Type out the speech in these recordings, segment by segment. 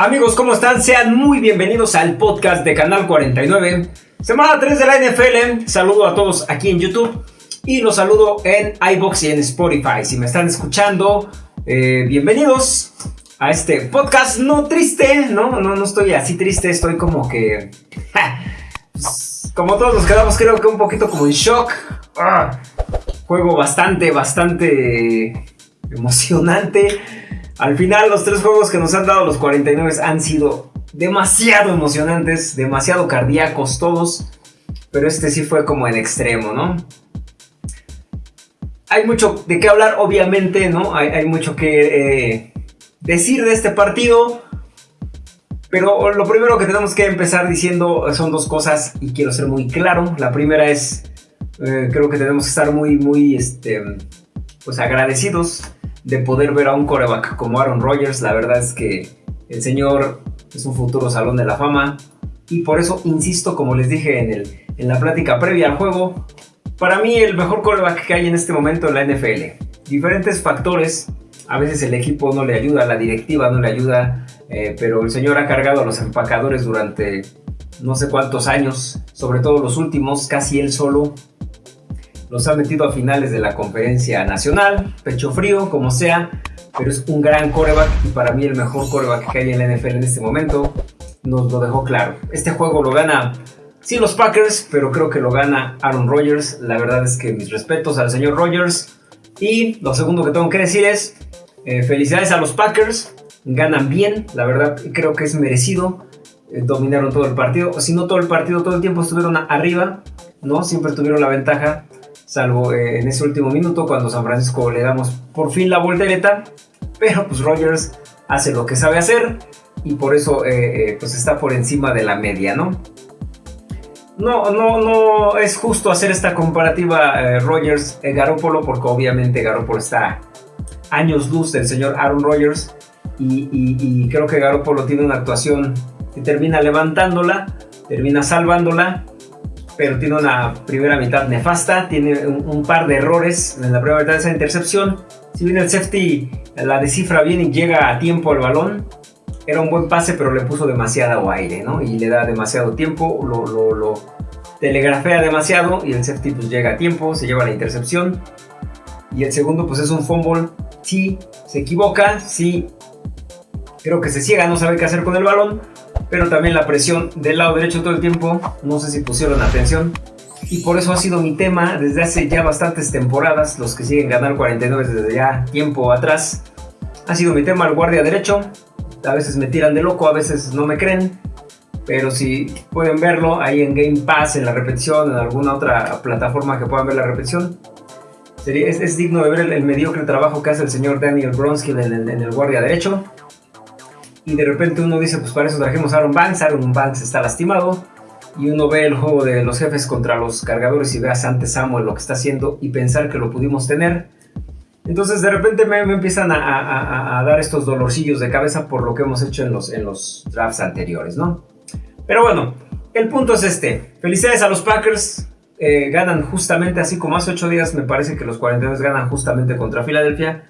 Amigos, ¿cómo están? Sean muy bienvenidos al podcast de Canal 49. Semana 3 de la NFL. Saludo a todos aquí en YouTube y los saludo en iBox y en Spotify. Si me están escuchando, eh, bienvenidos a este podcast no triste, ¿no? No, no estoy así triste, estoy como que... Pues, como todos nos quedamos creo que un poquito como en shock. Ah, juego bastante, bastante emocionante. Al final los tres juegos que nos han dado los 49 han sido demasiado emocionantes, demasiado cardíacos todos. Pero este sí fue como en extremo, ¿no? Hay mucho de qué hablar, obviamente, ¿no? Hay, mucho que eh, decir de este partido. Pero lo primero que tenemos que empezar diciendo son dos cosas y quiero ser muy claro. La primera es, eh, creo que tenemos que estar muy, muy, este, pues agradecidos de poder ver a un coreback como Aaron Rodgers. La verdad es que el señor es un futuro salón de la fama. Y por eso insisto, como les dije en, el, en la plática previa al juego, para mí el mejor coreback que hay en este momento en la NFL. Diferentes factores a veces el equipo no le ayuda, la directiva no le ayuda, eh, pero el señor ha cargado a los empacadores durante no sé cuántos años, sobre todo los últimos, casi él solo. Los ha metido a finales de la conferencia nacional, pecho frío, como sea, pero es un gran coreback y para mí el mejor coreback que hay en la NFL en este momento. Nos lo dejó claro. Este juego lo gana, sí, los Packers, pero creo que lo gana Aaron Rodgers. La verdad es que mis respetos al señor Rodgers. Y lo segundo que tengo que decir es, eh, felicidades a los Packers, ganan bien, la verdad creo que es merecido. Eh, dominaron todo el partido, si no todo el partido, todo el tiempo estuvieron arriba, ¿no? Siempre tuvieron la ventaja, salvo eh, en ese último minuto cuando San Francisco le damos por fin la voltereta. Pero pues Rogers hace lo que sabe hacer y por eso pues está por encima de la media, ¿no? No, no, no es justo hacer esta comparativa Rogers-Garópolo porque obviamente Garópolo está años luz del señor Aaron Rodgers y, creo que Garoppolo tiene una actuación que termina levantándola, termina salvándola, pero tiene una primera mitad nefasta, tiene un, par de errores en la primera mitad de esa intercepción. Si bien el safety la descifra bien y llega a tiempo al balón, era un buen pase, pero le puso demasiado aire, ¿no? Y le da demasiado tiempo, lo, lo, lo telegrafea demasiado y el safety pues llega a tiempo, se lleva la intercepción. Y el segundo pues es un fumble sí se equivoca, sí creo que se ciega, no sabe qué hacer con el balón, pero también la presión del lado derecho todo el tiempo, no sé si pusieron atención. Y por eso ha sido mi tema desde hace ya bastantes temporadas, los que siguen ganar 49 desde ya tiempo atrás. Ha sido mi tema el guardia derecho. A veces me tiran de loco, a veces no me creen. Pero si pueden verlo ahí en Game Pass, en la repetición, en alguna otra plataforma que puedan ver la repetición, es, digno de ver el, mediocre trabajo que hace el señor Daniel Bronskill en, el guardia derecho. Y de repente uno dice, pues para eso trajimos a Aaron Banks. Aaron Banks está lastimado. Y uno ve el juego de los jefes contra los cargadores y ve a Sante Samuel lo que está haciendo y pensar que lo pudimos tener. Entonces de repente me, empiezan a, dar estos dolorcillos de cabeza por lo que hemos hecho en los, en los drafts anteriores, ¿no? Pero bueno, el punto es este. Felicidades a los Packers. Eh, ganan justamente, así como hace 8 días, me parece que los 42 ganan justamente contra Filadelfia.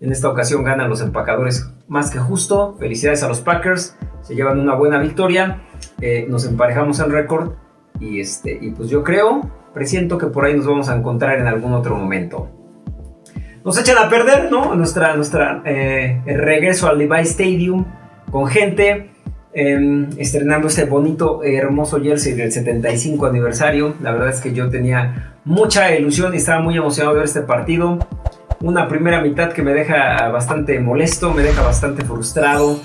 En esta ocasión ganan los empacadores más que justo. Felicidades a los Packers, se llevan una buena victoria. Eh, nos emparejamos el récord y, este, y pues yo creo, presiento que por ahí nos vamos a encontrar en algún otro momento. Nos echan a perder, ¿no? Nuestra, nuestra eh, regreso al Levi Stadium con gente Em, estrenando este bonito, hermoso jersey del 75 aniversario. La verdad es que yo tenía mucha ilusión y estaba muy emocionado de ver este partido. Una primera mitad que me deja bastante molesto, me deja bastante frustrado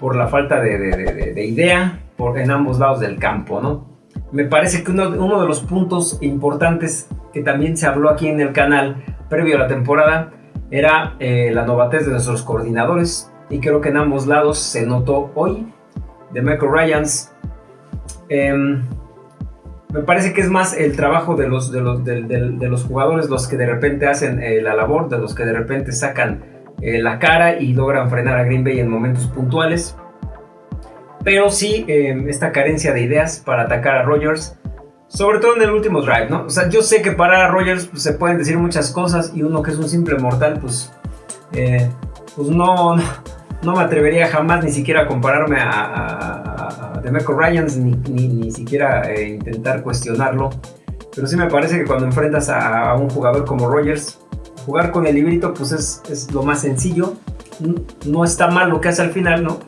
por la falta de, idea por, en ambos lados del campo, ¿no? Me parece que uno, de los puntos importantes que también se habló aquí en el canal previo a la temporada era eh, la novatez de nuestros coordinadores y creo que en ambos lados se notó hoy de Michael Ryans. Em, me parece que es más el trabajo de los, de los, de, los jugadores los que de repente hacen eh, la labor, de los que de repente sacan eh, la cara y logran frenar a Green Bay en momentos puntuales. Pero sí, em, esta carencia de ideas para atacar a Rogers, sobre todo en el último drive, ¿no? O sea, yo sé que parar a Rogers pues, se pueden decir muchas cosas y uno que es un simple mortal, pues, eh, pues no, no me atrevería jamás ni siquiera a compararme a, a Demeco Ryans, ni, ni, siquiera eh, intentar cuestionarlo. Pero sí me parece que cuando enfrentas a, un jugador como Rogers, jugar con el librito pues es, es, lo más sencillo. No está mal lo que hace al final, ¿no?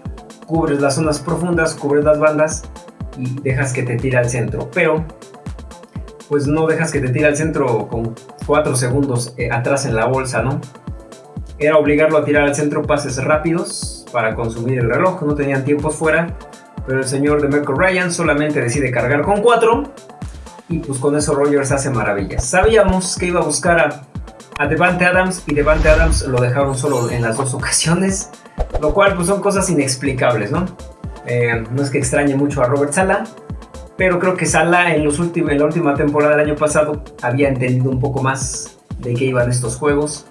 Cubres las zonas profundas, cubres las bandas y dejas que te tire al centro. Pero pues no dejas que te tire al centro con 4 segundos eh, atrás en la bolsa, ¿no? Era obligarlo a tirar al centro pases rápidos para consumir el reloj, no tenían tiempos fuera, pero el señor de Merkel Ryan solamente decide cargar con 4 y pues con eso Rogers hace maravillas. Sabíamos que iba a buscar a, Devante Adams y Devante Adams lo dejaron solo en las dos ocasiones, lo cual pues son cosas inexplicables, ¿no? Eh, no es que extrañe mucho a Robert Sala, pero creo que Salah en, los últimos, en la última temporada del año pasado había entendido un poco más de qué iban estos juegos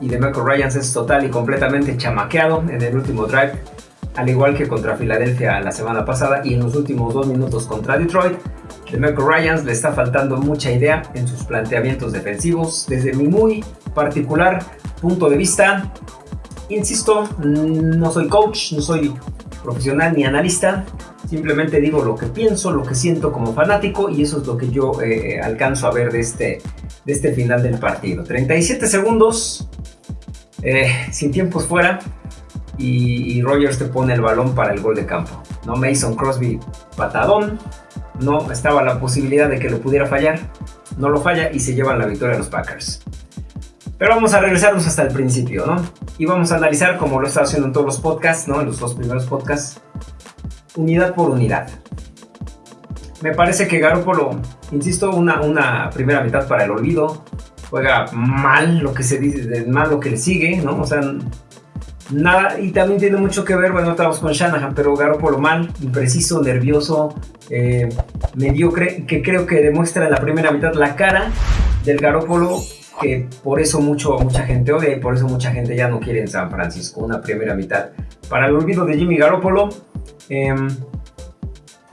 y de Michael es total y completamente chamaqueado en el último drive, al igual que contra Filadelfia la semana pasada y en los últimos dos minutos contra Detroit. De Michael Ryans le está faltando mucha idea en sus planteamientos defensivos. Desde mi muy particular punto de vista, insisto, no soy coach, no soy profesional ni analista, Simplemente digo lo que pienso, lo que siento como fanático y eso es lo que yo eh, alcanzo a ver de este, de este final del partido. 37 segundos, eh, sin tiempos fuera y, Rogers te pone el balón para el gol de campo. No Mason Crosby patadón, no estaba la posibilidad de que lo pudiera fallar, no lo falla y se llevan la victoria a los Packers. Pero vamos a regresarnos hasta el principio, ¿no? Y vamos a analizar, como lo he estado haciendo en todos los podcasts, ¿no? En los dos primeros podcasts, unidad por unidad. Me parece que Garoppolo, insisto, una, una primera mitad para el olvido. Juega mal lo que se dice, mal lo que le sigue, ¿no? O sea, nada, y también tiene mucho que ver, bueno, estamos con Shanahan, pero Garoppolo mal, impreciso, nervioso, eh, mediocre, que creo que demuestra en la primera mitad la cara del Garoppolo que por eso mucho, mucha gente odia y por eso mucha gente ya no quiere en San Francisco, una primera mitad. Para el olvido de Jimmy Garoppolo, Em,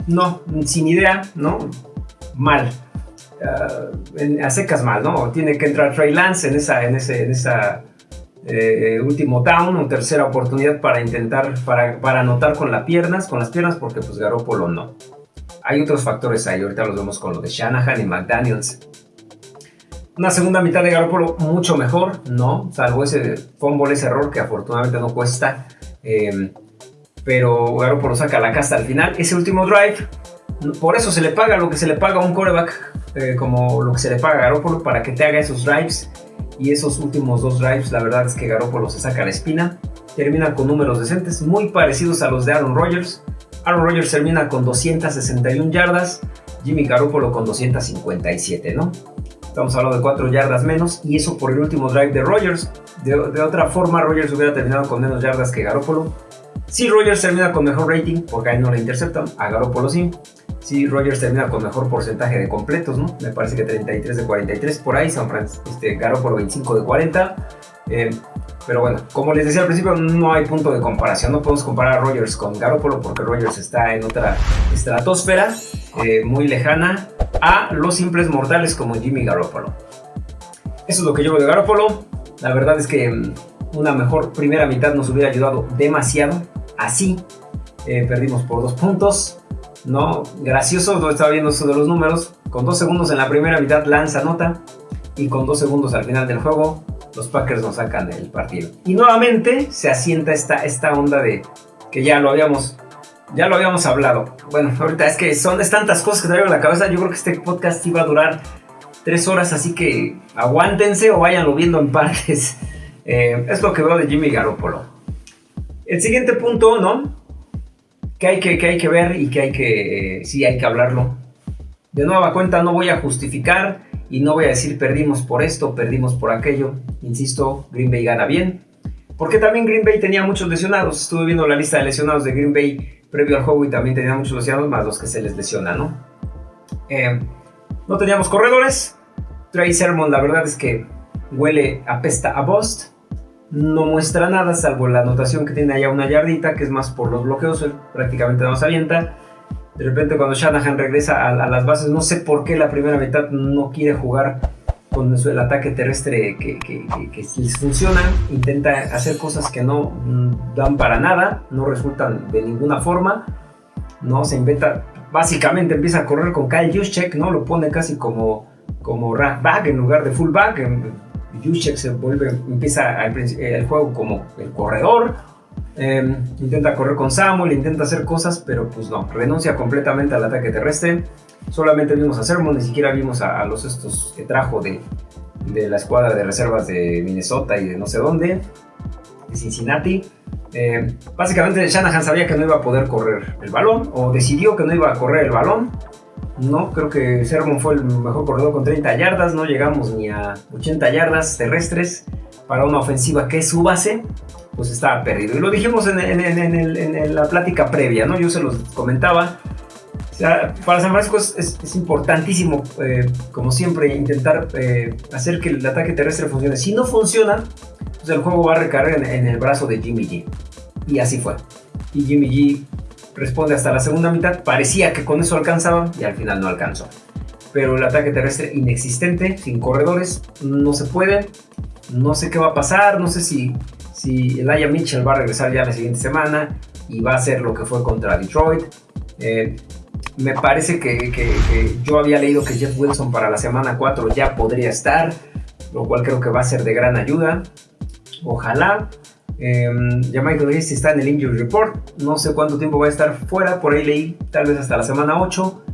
no, sin idea, ¿no? Mal. Uh, a secas mal, ¿no? Tiene que entrar Trey Lance en en en esa eh, último down o tercera oportunidad para intentar, para, para anotar con las piernas, con las piernas, porque pues Garoppolo no. Hay otros factores ahí, ahorita los vemos con lo de Shanahan y McDaniels. Una segunda mitad de Garoppolo mucho mejor, ¿no? Salvo ese fumble, ese error que afortunadamente no cuesta. Eh, pero Garoppolo saca la casta al final. Ese último drive, por eso se le paga lo que se le paga a un coreback, eh, como lo que se le paga a Garoppolo para que te haga esos drives. Y esos últimos dos drives, la verdad es que Garoppolo se saca la espina. Termina con números decentes, muy parecidos a los de Aaron Rodgers. Aaron Rodgers termina con 261 yardas, Jimmy Garoppolo con 257, ¿no? Estamos hablando de 4 yardas menos y eso por el último drive de Rodgers. De, de otra forma, Rodgers hubiera terminado con menos yardas que Garoppolo si Rogers termina con mejor rating, porque ahí no le interceptan, a Garoppolo sí. Si Rogers termina con mejor porcentaje de completos, ¿no? Me parece que 33 de 43 por ahí, San Francisco, este, Garoppolo 25 de 40. Eh, pero bueno, como les decía al principio, no hay punto de comparación. No podemos comparar a Rogers con Garoppolo porque Rogers está en otra estratosfera eh, muy lejana a los simples mortales como Jimmy Garoppolo. Eso es lo que yo veo de Garoppolo. La verdad es que mm, una mejor primera mitad nos hubiera ayudado demasiado así. Eh, perdimos por dos puntos. No, gracioso, no estaba viendo eso de los números. Con dos segundos en la primera mitad lanza nota. Y con dos segundos al final del juego, los Packers nos sacan el partido. Y nuevamente se asienta esta, esta onda de que ya lo habíamos. Ya lo habíamos hablado. Bueno, ahorita es que son es tantas cosas que traigo en la cabeza. Yo creo que este podcast iba a durar tres horas, así que aguántense o váyanlo viendo en partes. Eh, es lo que veo de Jimmy Garoppolo. El siguiente punto, ¿no? Que hay que, ver y que hay que, sí, hay que hablarlo. De nueva cuenta, no voy a justificar y no voy a decir perdimos por esto, perdimos por aquello. Insisto, Green Bay gana bien. Porque también Green Bay tenía muchos lesionados. Estuve viendo la lista de lesionados de Green Bay previo al juego y también tenía muchos lesionados, más los que se les lesiona, ¿no? Eh, no teníamos corredores. Trey Sermon, la verdad es que huele, apesta a Bust no muestra nada, salvo la anotación que tiene allá una yardita, que es más por los bloqueos, prácticamente no se avienta. De repente cuando Shanahan regresa a, las bases, no sé por qué la primera mitad no quiere jugar con el ataque terrestre que, que, que, les funciona, intenta hacer cosas que no mm, dan para nada, no resultan de ninguna forma, ¿no? Se inventa, básicamente empieza a correr con Kyle Juszczyk, ¿no? Lo pone casi como, como back en lugar de fullback, Juszczyk se vuelve, empieza el juego como el corredor, em, intenta correr con Samuel, intenta hacer cosas, pero pues no, renuncia completamente al ataque terrestre, solamente vimos a Sermon, ni siquiera vimos a, los estos que trajo de, de, la escuadra de reservas de Minnesota y de no sé dónde, de Cincinnati. Eh, básicamente Shanahan sabía que no iba a poder correr el balón, o decidió que no iba a correr el balón. No, creo que Sermon fue el mejor corredor con 30 yardas, no llegamos ni a 80 yardas terrestres para una ofensiva que es su base, pues estaba perdido. Y lo dijimos en, la plática previa, ¿no? Yo se los comentaba, para San Francisco es, importantísimo, eh, como siempre, intentar eh, hacer que el ataque terrestre funcione. Si no funciona, pues el juego va a recargar en, el brazo de Jimmy G. Y así fue. Y Jimmy G responde hasta la segunda mitad. Parecía que con eso alcanzaba y al final no alcanzó. Pero el ataque terrestre inexistente, sin corredores, no se puede. No sé qué va a pasar, no sé si, si Mitchell va a regresar ya la siguiente semana y va a hacer lo que fue contra Detroit. Eh, me parece que, yo había leído que Jeff Wilson para la semana 4 ya podría estar, lo cual creo que va a ser de gran ayuda. Ojalá. Eh, ya Michael está en el injury report. No sé cuánto tiempo va a estar fuera. Por ahí leí tal vez hasta la semana 8.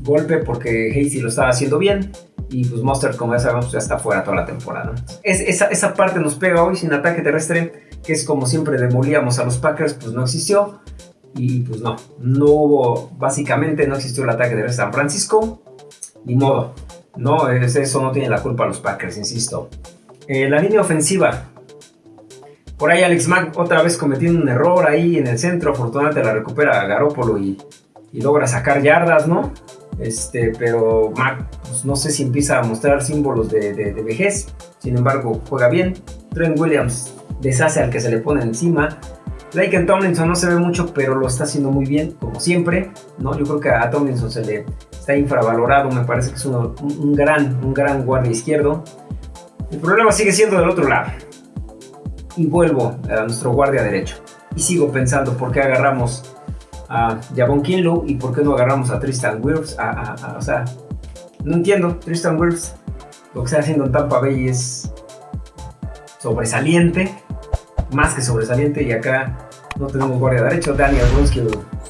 golpe porque Hasty lo estaba haciendo bien. Y pues Mustard, como ya sabemos, ya está fuera toda la temporada. Es, esa, parte nos pega hoy sin ataque terrestre, que es como siempre demolíamos a los Packers, pues no existió. Y pues no, no hubo, básicamente no existió el ataque de San Francisco, ni modo. No, eso no tiene la culpa los Packers, insisto. Eh, la línea ofensiva. Por ahí Alex Mack otra vez cometiendo un error ahí en el centro. Afortunadamente la recupera Garópolo y, logra sacar yardas, ¿no? Este, pero Mac, pues, no sé si empieza a mostrar símbolos de, vejez. Sin embargo, juega bien. Trent Williams deshace al que se le pone encima. Laken Tomlinson no se ve mucho, pero lo está haciendo muy bien, como siempre. ¿no? Yo creo que a Tomlinson se le está infravalorado, me parece que es un, gran, un gran guardia izquierdo. El problema sigue siendo del otro lado. Y vuelvo a nuestro guardia derecho. Y sigo pensando por qué agarramos a Javon Kinlow y por qué no agarramos a Tristan Wirfs. o sea, no entiendo. Tristan Wirfs, lo que está haciendo en Tampa Bay es sobresaliente más que sobresaliente y acá no tenemos guardia derecho. Daniel Brunski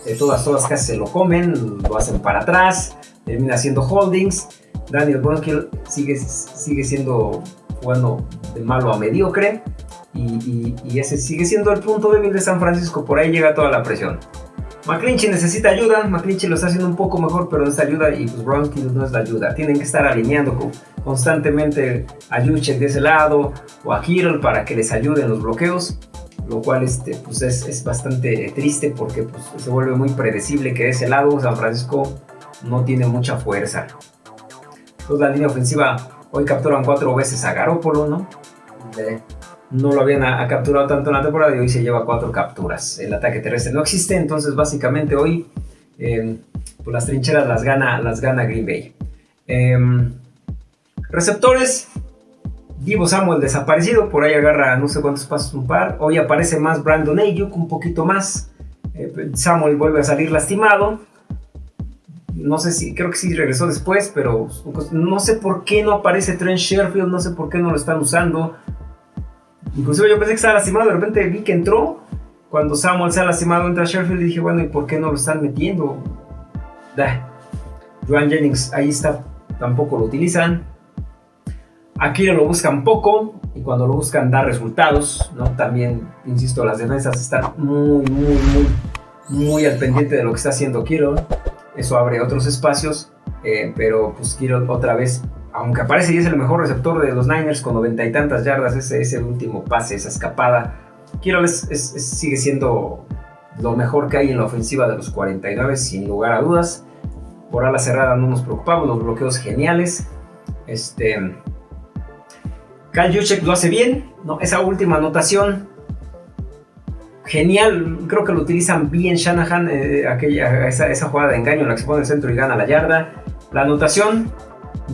de todas, todas casi se lo comen, lo hacen para atrás, termina haciendo holdings. Daniel Brunskill sigue, sigue siendo jugando de malo a mediocre y, ese sigue siendo el punto débil de San Francisco, por ahí llega toda la presión. McClinchy necesita ayuda, McClinchy lo está haciendo un poco mejor, pero no está ayuda y pues Brunskill no es la ayuda. Tienen que estar alineando constantemente a Yuchek de ese lado o a Kittle para que les ayuden los bloqueos lo cual este, pues es, bastante triste porque pues, se vuelve muy predecible que de ese lado San Francisco no tiene mucha fuerza. Entonces la línea ofensiva hoy capturan cuatro veces a Garópolo, ¿no? no lo habían capturado tanto en la temporada y hoy se lleva cuatro capturas. El ataque terrestre no existe, entonces básicamente hoy em, pues las trincheras las gana, las gana Green Bay. Em, receptores, Divo Samuel desaparecido, por ahí agarra no sé cuántos pasos un par. Hoy aparece más Brandon Ayuk, un poquito más. Eh, Samuel vuelve a salir lastimado. No sé si, creo que sí regresó después, pero no sé por qué no aparece Trent Sherfield, no sé por qué no lo están usando. Inclusive yo pensé que estaba lastimado, de repente vi que entró. Cuando Samuel se ha lastimado, entra Sherfield y dije, bueno, ¿y por qué no lo están metiendo? Joan Jennings ahí está, tampoco lo utilizan. Aquí lo buscan poco y cuando lo buscan da resultados, ¿no? También, insisto, las defensas están muy, muy, muy, muy al pendiente de lo que está haciendo Kiro. Eso abre otros espacios, eh, pero pues Kiro otra vez, aunque aparece y es el mejor receptor de los Niners con noventa y tantas yardas, ese, ese último pase, esa escapada, Kiro sigue siendo lo mejor que hay en la ofensiva de los 49, sin lugar a dudas. Por ala cerrada no nos preocupamos, los bloqueos geniales. Este, Kyle lo hace bien, ¿no? Esa última anotación, genial, creo que lo utilizan bien Shanahan, eh, aquella, esa, jugada de engaño en la que se pone el centro y gana la yarda. La anotación,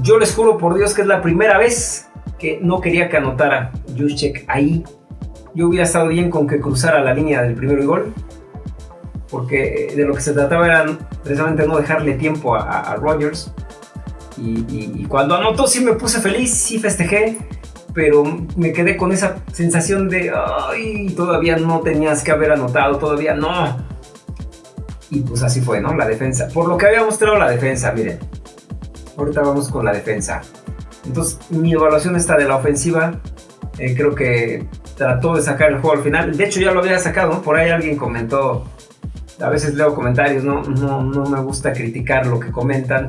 Yo les juro por Dios que es la primera vez que no quería que anotara Juszczyk ahí. Yo hubiera estado bien con que cruzara la línea del primer gol, porque de lo que se trataba era precisamente no dejarle tiempo a, Rogers. Y, cuando anotó sí me puse feliz, sí festejé, pero me quedé con esa sensación de, ay, todavía no tenías que haber anotado, todavía no. Y pues así fue, ¿no? La defensa. Por lo que había mostrado la defensa, miren. Ahorita vamos con la defensa. Entonces, mi evaluación está de la ofensiva. Eh, creo que trató de sacar el juego al final. De hecho, ya lo había sacado. Por ahí alguien comentó. A veces leo comentarios, no, no, no me gusta criticar lo que comentan.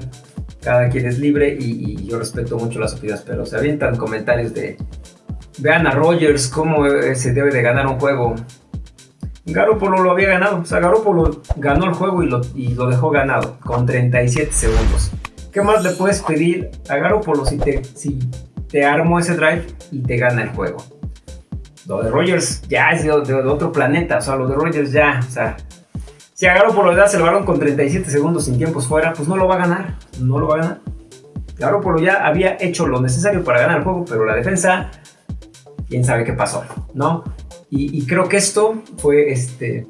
Cada quien es libre y, yo respeto mucho las opiniones, pero se avientan comentarios de. Vean a Rogers cómo eh, se debe de ganar un juego. Garoppolo lo había ganado. O sea, Garoppolo ganó el juego y lo, y lo dejó ganado con 37 segundos. ¿Qué más le puedes pedir a Garoppolo si te, si te armó ese drive y te gana el juego? Lo de Rogers ya es de, otro planeta, o sea, lo de Rogers ya, o sea, si a Garoppolo le das el balón con 37 segundos sin tiempos fuera, pues no lo va a ganar, no lo va a ganar. Garoppolo ya había hecho lo necesario para ganar el juego, pero la defensa, quién sabe qué pasó, ¿no? Y, creo que esto fue, este,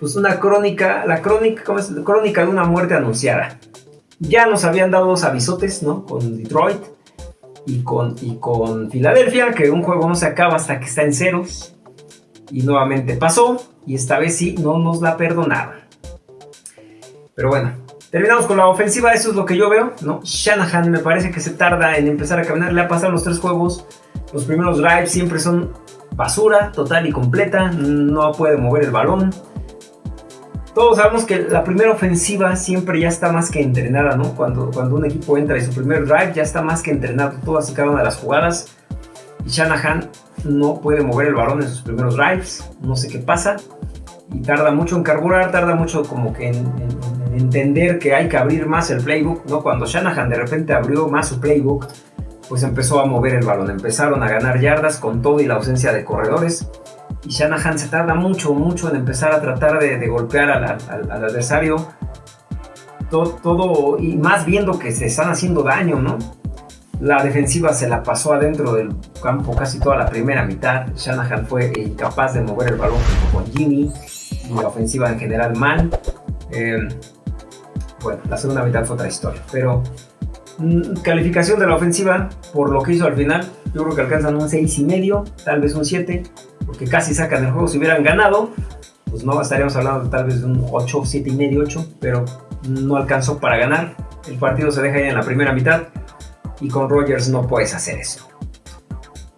pues una crónica, la crónica, ¿cómo es? Crónica de una muerte anunciada. Ya nos habían dado dos avisotes, ¿no? Con Detroit y con, y con Filadelfia, que un juego no se acaba hasta que está en ceros. Y nuevamente pasó, y esta vez sí, no nos la perdonaron. Pero bueno, terminamos con la ofensiva, eso es lo que yo veo, ¿no? Shanahan me parece que se tarda en empezar a caminar, le ha pasado los tres juegos, los primeros drives siempre son basura, total y completa, no puede mover el balón. Todos sabemos que la primera ofensiva siempre ya está más que entrenada, ¿no? Cuando, cuando un equipo entra y su primer drive ya está más que entrenado todas y cada una de las jugadas. Y Shanahan no puede mover el balón en sus primeros drives, no sé qué pasa. Y tarda mucho en carburar, tarda mucho como que en, entender que hay que abrir más el playbook, ¿no? Cuando Shanahan de repente abrió más su playbook, pues empezó a mover el balón, empezaron a ganar yardas con todo y la ausencia de corredores y Shanahan se tarda mucho, mucho en empezar a tratar de, golpear al, adversario. Todo, todo, y más viendo que se están haciendo daño, ¿no? La defensiva se la pasó adentro del campo casi toda la primera mitad. Shanahan fue incapaz de mover el balón con Jimmy y la ofensiva en general mal. Eh, bueno, la segunda mitad fue otra historia, pero mm, calificación de la ofensiva por lo que hizo al final, yo creo que alcanzan un 6 y medio, tal vez un 7 porque casi sacan el juego. Si hubieran ganado, pues no estaríamos hablando tal vez de un 8, 7 y medio, 8, pero no alcanzó para ganar. El partido se deja ya en la primera mitad y con Rogers no puedes hacer eso.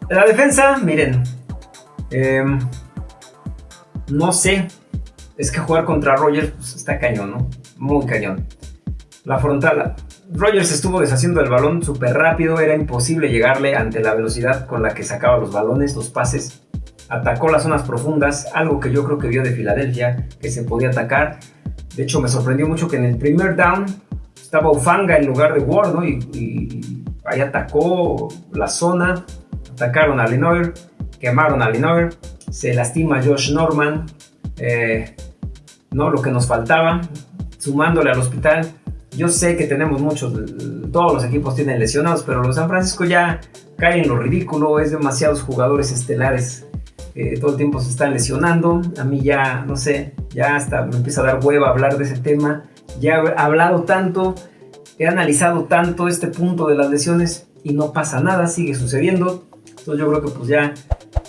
La defensa, miren, em, no sé, es que jugar contra Rogers pues, está cañón, ¿no? Muy cañón. La frontal, Rogers estuvo deshaciendo el balón súper rápido, era imposible llegarle ante la velocidad con la que sacaba los balones, los pases atacó las zonas profundas, algo que yo creo que vio de Filadelfia, que se podía atacar. De hecho, me sorprendió mucho que en el primer down estaba Ufanga en lugar de Ward, ¿no? Y, ahí atacó la zona, atacaron a Lenoir, quemaron a Lenoir, se lastima Josh Norman, eh, ¿no? Lo que nos faltaba, sumándole al hospital. Yo sé que tenemos muchos, todos los equipos tienen lesionados, pero los San Francisco ya caen en lo ridículo, es demasiados jugadores estelares todo el tiempo se están lesionando. A mí ya, no sé, ya hasta me empieza a dar hueva hablar de ese tema. Ya he hablado tanto, he analizado tanto este punto de las lesiones y no pasa nada, sigue sucediendo. Entonces yo creo que pues ya,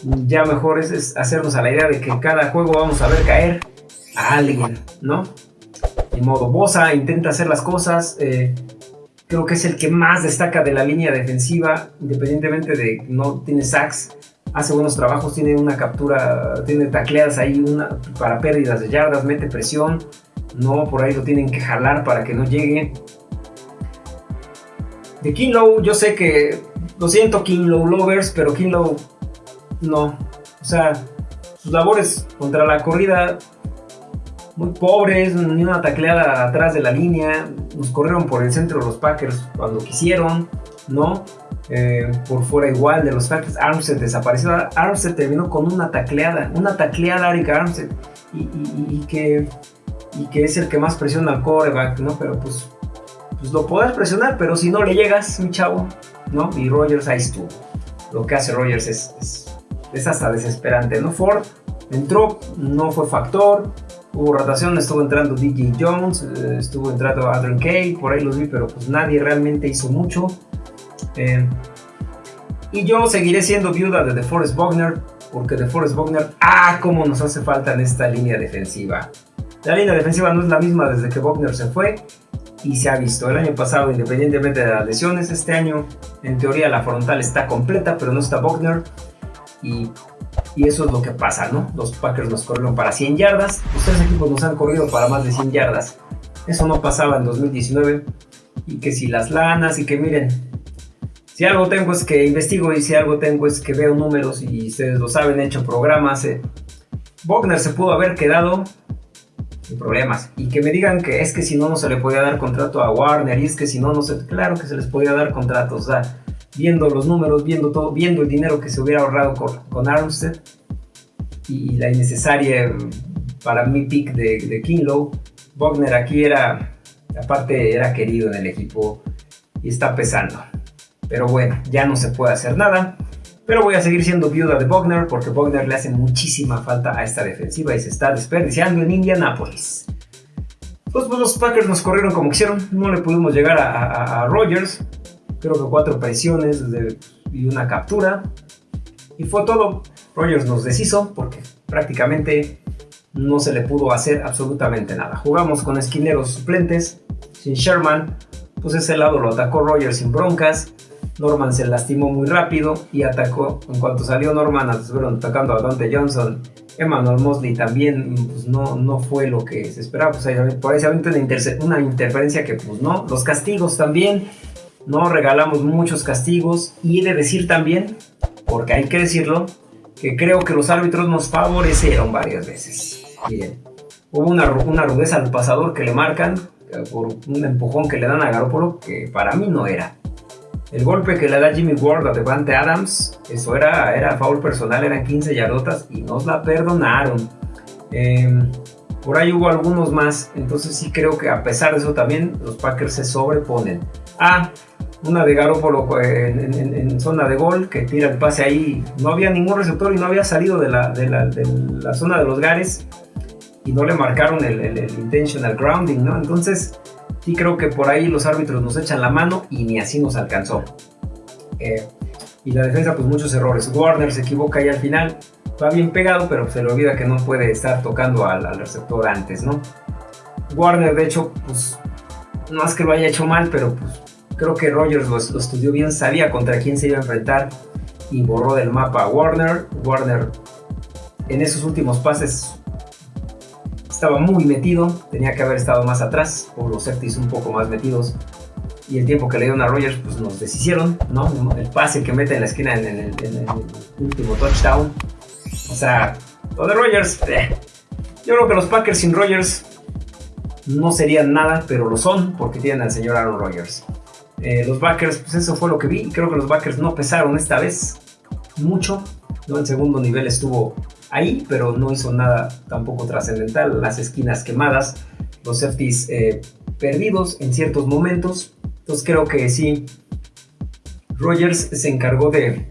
ya mejor es, hacernos a la idea de que cada juego vamos a ver caer a alguien, ¿no? De modo, Bosa intenta hacer las cosas. Eh, creo que es el que más destaca de la línea defensiva, independientemente de no tiene sacks hace buenos trabajos, tiene una captura, tiene tacleadas ahí una, para pérdidas de yardas, mete presión, no, por ahí lo tienen que jalar para que no llegue. De Kinlow, yo sé que, lo siento Kinlow lovers, pero Kinlow no, o sea, sus labores contra la corrida muy pobres, ni una tacleada atrás de la línea, nos corrieron por el centro los Packers cuando quisieron, ¿no? Eh, por fuera igual de los Packers. Armstead desapareció. Armstead terminó con una tacleada, una tacleada a Eric Armstead y, que, y que es el que más presiona al coreback, ¿no? Pero pues pues lo podrás presionar, pero si no le llegas, mi chavo, ¿no? Y Rogers ahí estuvo. Lo que hace Rogers es, es, hasta desesperante, ¿no? Ford entró, no fue factor, hubo rotación, estuvo entrando DJ Jones, eh, estuvo entrando Adrian Kay, por ahí los vi, pero pues nadie realmente hizo mucho. Eh, y yo seguiré siendo viuda de DeForest Wagner, porque DeForest Wagner, ah, cómo nos hace falta en esta línea defensiva. La línea defensiva no es la misma desde que Wagner se fue y se ha visto. El año pasado, independientemente de las lesiones, este año en teoría la frontal está completa, pero no está Wagner. Y, y, eso es lo que pasa, ¿no? Los Packers nos corrieron para 100 yardas, los tres equipos nos han corrido para más de 100 yardas. Eso no pasaba en 2019. Y que si las lanas y que miren, si algo tengo es que investigo y si algo tengo es que veo números y ustedes lo saben, he hecho programas. Eh. se pudo haber quedado problemas. Y que me digan que es que si no, no se le podía dar contrato a Warner y es que si no, no se... Claro que se les podía dar contratos. O sea, viendo los números, viendo todo, viendo el dinero que se hubiera ahorrado con, con Armstead y la innecesaria para mi pick de, de Kinlow, Wagner aquí era, aparte era querido en el equipo y está pesando. Pero bueno, ya no se puede hacer nada. Pero voy a seguir siendo viuda de Bogner porque Bogner le hace muchísima falta a esta defensiva y se está desperdiciando en Indianapolis. Pues, pues los Packers nos corrieron como quisieron, no le pudimos llegar a, Rogers. Creo que cuatro presiones y una captura. Y fue todo. Rogers nos deshizo porque prácticamente no se le pudo hacer absolutamente nada. Jugamos con esquineros suplentes, sin Sherman, pues ese lado lo atacó Rogers sin broncas. Norman se lastimó muy rápido y atacó. En cuanto salió Norman, estuvieron atacando a Dante Johnson. Emmanuel Mosley también pues no, no fue lo que se esperaba. Pues, por ahí una, interferencia que pues no. Los castigos también. No regalamos muchos castigos. Y he de decir también, porque hay que decirlo, que creo que los árbitros nos favorecieron varias veces. Miren, hubo una, una rudeza al pasador que le marcan eh, por un empujón que le dan a Garoppolo que para mí no era. El golpe que le da Jimmy Ward a Devante Adams, eso era, era foul personal, eran 15 yardotas y nos la perdonaron. Em, por ahí hubo algunos más, entonces sí creo que a pesar de eso también los Packers se sobreponen. Ah, una de Garoppolo en, zona de gol que tira el pase ahí. No había ningún receptor y no había salido de la, de la, zona de los Gares y no le marcaron el, intentional grounding, ¿no? Entonces Sí creo que por ahí los árbitros nos echan la mano y ni así nos alcanzó. Eh, y la defensa, pues muchos errores. Warner se equivoca ahí al final. Va bien pegado, pero se le olvida que no puede estar tocando al, receptor antes, ¿no? Warner, de hecho, pues no es que lo haya hecho mal, pero pues creo que Rogers lo, lo, estudió bien, sabía contra quién se iba a enfrentar y borró del mapa a Warner. Warner en esos últimos pases estaba muy metido, tenía que haber estado más atrás, por los safeties un poco más metidos. Y el tiempo que le dieron a Rogers, pues nos deshicieron, ¿no? El pase que mete en la esquina en, el, último touchdown. O sea, lo de Rogers, eh. yo creo que los Packers sin Rogers no serían nada, pero lo son porque tienen al señor Aaron Rodgers. Eh, los Packers, pues eso fue lo que vi. Creo que los Packers no pesaron esta vez mucho. ¿no? En segundo nivel estuvo ahí, pero no hizo nada tampoco trascendental. Las esquinas quemadas, los safeties eh, perdidos en ciertos momentos. Entonces creo que sí, Rogers se encargó de,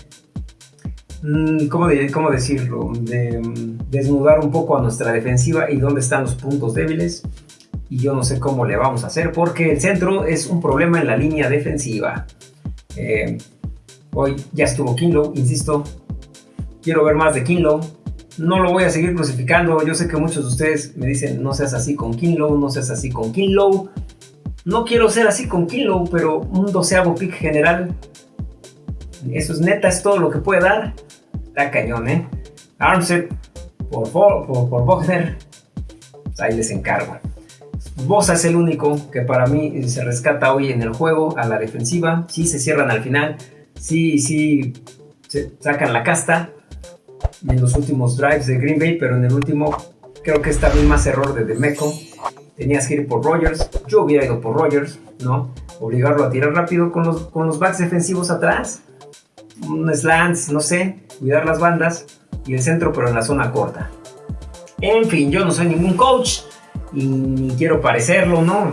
mm, ¿cómo, decirlo? De mm, desnudar un poco a nuestra defensiva y dónde están los puntos débiles. Y yo no sé cómo le vamos a hacer porque el centro es un problema en la línea defensiva. Eh, hoy ya estuvo Kinlow, insisto. Quiero ver más de Kinlow no lo voy a seguir crucificando. Yo sé que muchos de ustedes me dicen, no seas así con Kinlow, no seas así con Kinlow. No quiero ser así con Kinlow, pero un doceavo pick general. Eso es neta, es todo lo que puede dar. Está cañón, ¿eh? Armstead por, por, por Bogner. Pues ahí les encargo. Bosa es el único que para mí se rescata hoy en el juego a la defensiva. Sí se cierran al final. Sí, sí se sacan la casta en los últimos drives de Green Bay, pero en el último creo que está bien más error de Demeco. Tenías que ir por Rogers, yo hubiera ido por Rogers, ¿no? Obligarlo a tirar rápido con los, con los backs defensivos atrás, un slants, no sé, cuidar las bandas y el centro, pero en la zona corta. En fin, yo no soy ningún coach y ni quiero parecerlo, ¿no?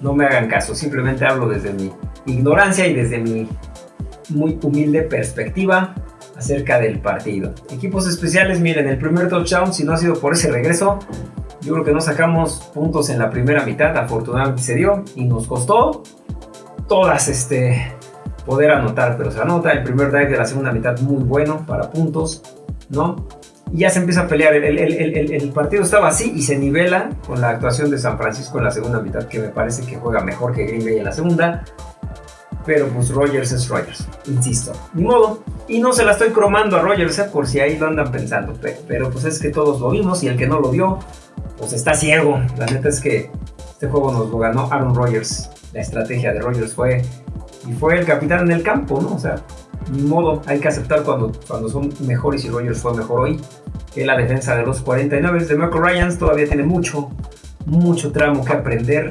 no me hagan caso, simplemente hablo desde mi ignorancia y desde mi muy humilde perspectiva acerca del partido. Equipos especiales, miren, el primer touchdown, si no ha sido por ese regreso, yo creo que no sacamos puntos en la primera mitad, afortunadamente se dio y nos costó todas este poder anotar, pero se anota el primer drive de la segunda mitad muy bueno para puntos, ¿no? Y ya se empieza a pelear, el, el, partido estaba así y se nivela con la actuación de San Francisco en la segunda mitad, que me parece que juega mejor que Green Bay en la segunda, pero pues Rogers es Rogers, insisto, ni modo. Y no se la estoy cromando a Rogers, ¿eh? por si ahí lo andan pensando, pero, pues es que todos lo vimos y el que no lo vio, pues está ciego. La neta es que este juego nos lo ganó Aaron Rodgers. La estrategia de Rogers fue, y fue el capitán en el campo, ¿no? O sea, ni modo, hay que aceptar cuando, cuando son mejores y Rogers fue mejor hoy que la defensa de los 49 de Michael Ryans todavía tiene mucho, mucho tramo que aprender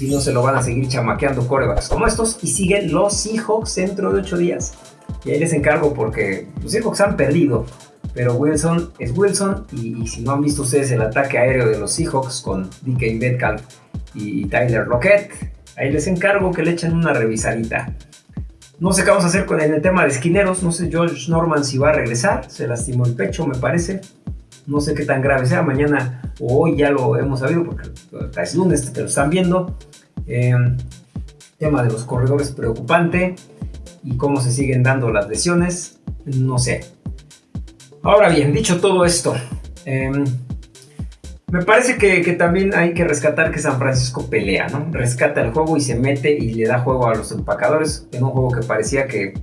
si no se lo van a seguir chamaqueando corebacks como estos y siguen los Seahawks dentro de 8 días. Y ahí les encargo porque los Seahawks han perdido, pero Wilson es Wilson y, si no han visto ustedes el ataque aéreo de los Seahawks con DK Metcalf y Tyler Rocket, ahí les encargo que le echen una revisadita. No sé qué vamos a hacer con el tema de esquineros, no sé George Norman si va a regresar, se lastimó el pecho me parece. No sé qué tan grave sea, mañana o hoy ya lo hemos sabido porque es lunes que lo están viendo. Eh, tema de los corredores preocupante y cómo se siguen dando las lesiones, no sé. Ahora bien, dicho todo esto, em, me parece que, también hay que rescatar que San Francisco pelea, ¿no? Rescata el juego y se mete y le da juego a los empacadores en un juego que parecía que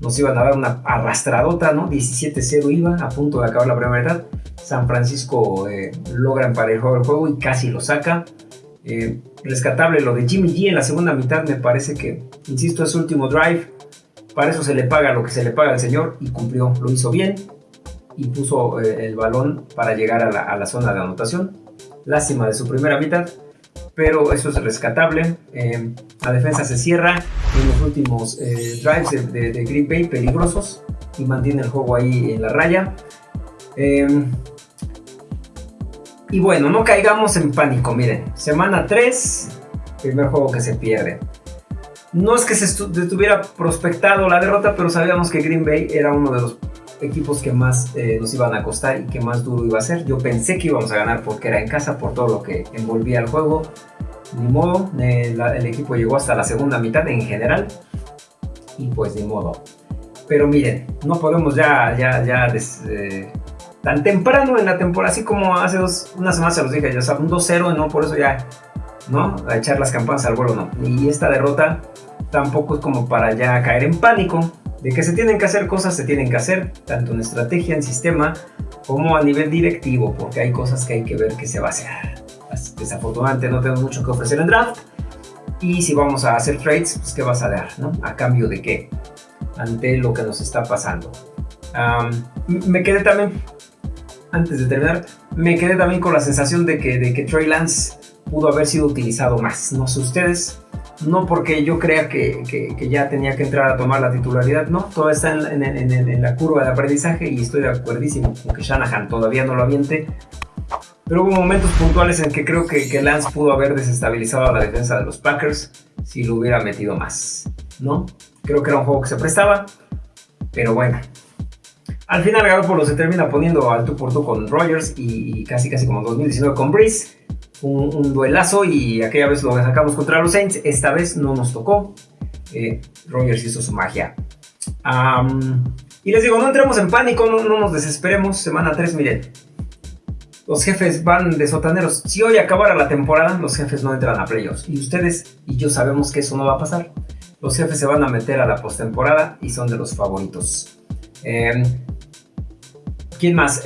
nos iban a dar una arrastradota, ¿no? 17-0 iba a punto de acabar la primera mitad. San Francisco eh, logra emparejar el juego y casi lo saca. Eh, rescatable lo de Jimmy G en la segunda mitad, me parece que, insisto, es su último drive. Para eso se le paga lo que se le paga al señor y cumplió, lo hizo bien y puso eh, el balón para llegar a la, zona de anotación. Lástima de su primera mitad, pero eso es rescatable. la defensa se cierra en los últimos drives de, de, Green Bay peligrosos y mantiene el juego ahí en la raya. Y bueno, no caigamos en pánico, miren, semana 3, primer juego que se pierde. No es que se estuviera prospectado la derrota, pero sabíamos que Green Bay era uno de los equipos que más eh, nos iban a costar y que más duro iba a ser. Yo pensé que íbamos a ganar porque era en casa, por todo lo que envolvía el juego. Ni modo, eh, el equipo llegó hasta la segunda mitad en general. Y pues ni modo. Pero miren, no podemos ya, ya, ya eh, tan temprano en la temporada, así como hace dos, unas semanas se los dije, ya saben, un 2-0, no, por eso ya, ¿no? A echar las campanas al vuelo, no. Y esta derrota tampoco es como para ya caer en pánico, de que se tienen que hacer cosas, se tienen que hacer, tanto en estrategia, en sistema, como a nivel directivo, porque hay cosas que hay que ver que se va a hacer. Desafortunadamente no tengo mucho que ofrecer en draft. Y si vamos a hacer trades, pues ¿qué vas a dar? ¿no? ¿A cambio de qué? Ante lo que nos está pasando. me quedé también antes de terminar, me quedé también con la sensación de que, de que Trey Lance pudo haber sido utilizado más. No sé ustedes, no porque yo crea que, que, ya tenía que entrar a tomar la titularidad, no, todo está en, en, en, la curva de aprendizaje y estoy de acuerdísimo con que Shanahan todavía no lo aviente. Pero hubo momentos puntuales en que creo que, que Lance pudo haber desestabilizado a la defensa de los Packers si lo hubiera metido más, ¿no? Creo que era un juego que se prestaba, pero bueno, al final Garoppolo se termina poniendo al tú por tú con Rogers y, casi casi como 2019 con Breeze. Un, duelazo y aquella vez lo sacamos contra los Saints. Esta vez no nos tocó. Eh, Rogers hizo su magia. y les digo, no entremos en pánico, no, nos desesperemos. Semana 3, miren. Los jefes van de sotaneros. Si hoy acabara la temporada, los jefes no entran a playoffs. Y ustedes y yo sabemos que eso no va a pasar. Los jefes se van a meter a la postemporada y son de los favoritos. Eh, ¿Quién más?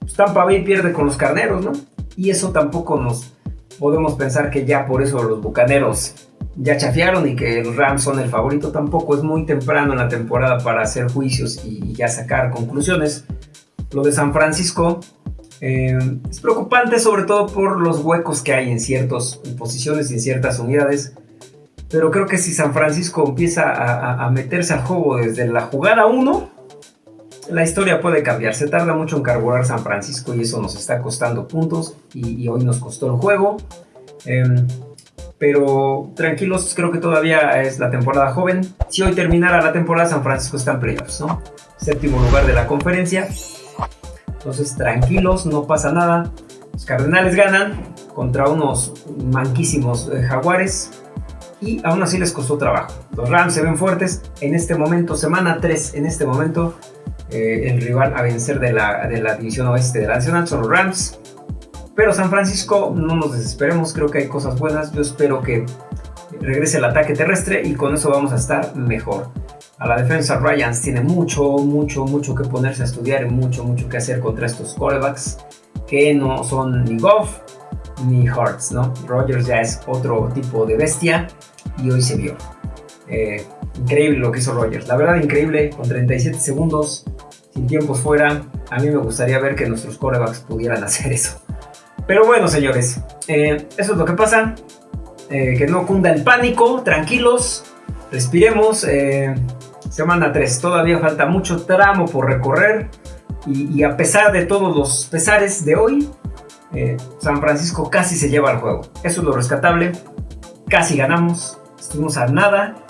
Pues Tampa Bay pierde con los carneros, ¿no? Y eso tampoco nos podemos pensar que ya por eso los bucaneros ya chafiaron y que los Rams son el favorito. Tampoco es muy temprano en la temporada para hacer juicios y ya sacar conclusiones. Lo de San Francisco em, es preocupante sobre todo por los huecos que hay en ciertas posiciones y en ciertas unidades. Pero creo que si San Francisco empieza a, a meterse al juego desde la jugada 1, la historia puede cambiar. Se tarda mucho en carburar San Francisco y eso nos está costando puntos y, hoy nos costó el juego. Em, pero tranquilos, creo que todavía es la temporada joven. Si hoy terminara la temporada, San Francisco está en playoffs, ¿no? Séptimo lugar de la conferencia. Entonces, tranquilos, no pasa nada. Los Cardenales ganan contra unos manquísimos eh, Jaguares y aún así les costó trabajo. Los Rams se ven fuertes en este momento, semana 3, en este momento, eh, el rival a vencer de la, de la división oeste de la Nacional son los Rams. Pero San Francisco, no nos desesperemos, creo que hay cosas buenas. Yo espero que regrese el ataque terrestre y con eso vamos a estar mejor. A la defensa Ryans tiene mucho, mucho, mucho que ponerse a estudiar y mucho, mucho que hacer contra estos quarterbacks que no son ni Goff ni Hearts, ¿no? Rogers ya es otro tipo de bestia y hoy se vio. Eh, increíble lo que hizo Rogers, la verdad increíble, con 37 segundos, sin tiempos fuera. A mí me gustaría ver que nuestros quarterbacks pudieran hacer eso. Pero bueno, señores, eh, eso es lo que pasa. Eh, que no cunda el pánico, tranquilos, respiremos. Semana 3, todavía falta mucho tramo por recorrer. Y, a pesar de todos los pesares de hoy, San Francisco casi se lleva al juego. Eso es lo rescatable. Casi ganamos. Estuvimos a nada.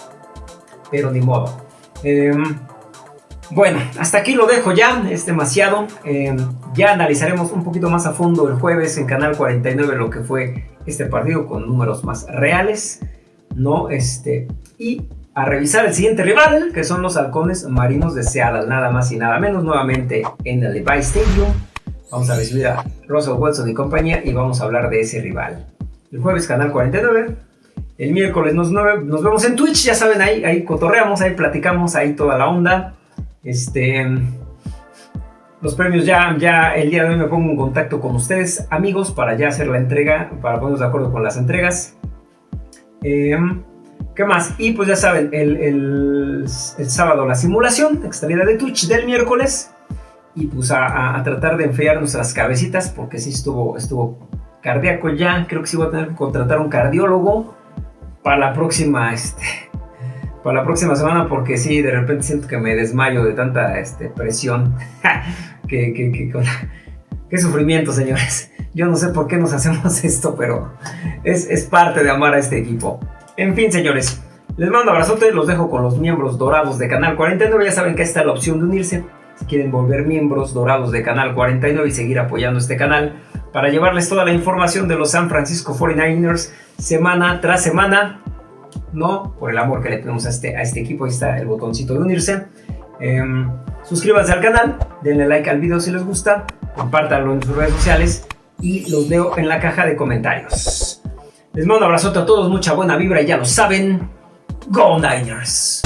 Pero ni modo. Bueno, hasta aquí lo dejo ya, es demasiado. Em, ya analizaremos un poquito más a fondo el jueves en Canal 49 lo que fue este partido con números más reales, ¿no? Este, y a revisar el siguiente rival, que son los halcones marinos de Seattle, nada más y nada menos, nuevamente en el Levi Stadium. Vamos a recibir a Russell Wilson y compañía y vamos a hablar de ese rival. El jueves Canal 49, el miércoles nos, nos vemos en Twitch, ya saben, ahí, ahí cotorreamos, ahí platicamos, ahí toda la onda. Este, los premios ya, ya el día de hoy me pongo en contacto con ustedes, amigos, para ya hacer la entrega, para ponernos de acuerdo con las entregas. Em, ¿Qué más? Y pues ya saben, el, sábado la simulación, extraída de Twitch del miércoles. Y pues a, tratar de enfriar nuestras cabecitas, porque sí estuvo, estuvo cardíaco ya. Creo que sí voy a tener que contratar un cardiólogo para la próxima, este, para la próxima semana porque sí, de repente siento que me desmayo de tanta este, presión. que, que, qué sufrimiento, señores. Yo no sé por qué nos hacemos esto, pero es, es parte de amar a este equipo. En fin, señores, les mando abrazote, los dejo con los miembros dorados de Canal 49. Ya saben que está la opción de unirse. Si quieren volver miembros dorados de Canal 49 y seguir apoyando este canal para llevarles toda la información de los San Francisco 49ers semana tras semana no, por el amor que le tenemos a este, este equipo, ahí está el botoncito de unirse. Em, suscríbanse al canal, denle like al video si les gusta, compártanlo en sus redes sociales y los veo en la caja de comentarios. Les mando un abrazote a todos, mucha buena vibra y ya lo saben, Go Niners.